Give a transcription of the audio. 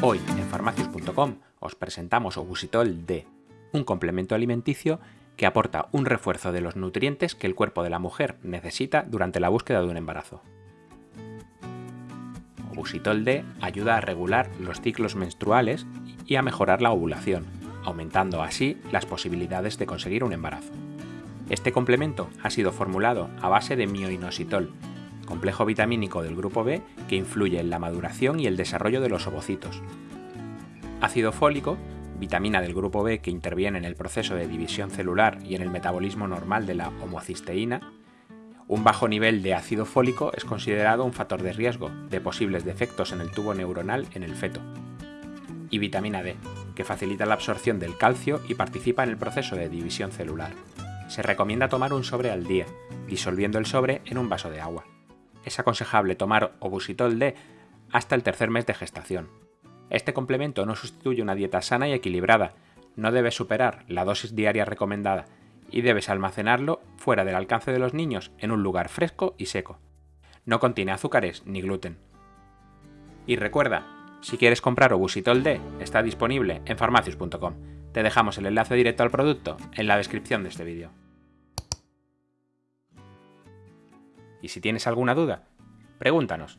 Hoy en farmacius.com os presentamos Obusitol D, un complemento alimenticio que aporta un refuerzo de los nutrientes que el cuerpo de la mujer necesita durante la búsqueda de un embarazo. Obusitol D ayuda a regular los ciclos menstruales y a mejorar la ovulación, aumentando así las posibilidades de conseguir un embarazo. Este complemento ha sido formulado a base de mioinositol, complejo vitamínico del grupo B que influye en la maduración y el desarrollo de los ovocitos. Ácido fólico, vitamina del grupo B que interviene en el proceso de división celular y en el metabolismo normal de la homocisteína. Un bajo nivel de ácido fólico es considerado un factor de riesgo de posibles defectos en el tubo neuronal en el feto. Y vitamina D, que facilita la absorción del calcio y participa en el proceso de división celular. Se recomienda tomar un sobre al día, disolviendo el sobre en un vaso de agua es aconsejable tomar obusitol D hasta el tercer mes de gestación. Este complemento no sustituye una dieta sana y equilibrada, no debe superar la dosis diaria recomendada y debes almacenarlo fuera del alcance de los niños en un lugar fresco y seco. No contiene azúcares ni gluten. Y recuerda, si quieres comprar Obusitol D, está disponible en farmacius.com. Te dejamos el enlace directo al producto en la descripción de este vídeo. Y si tienes alguna duda, pregúntanos.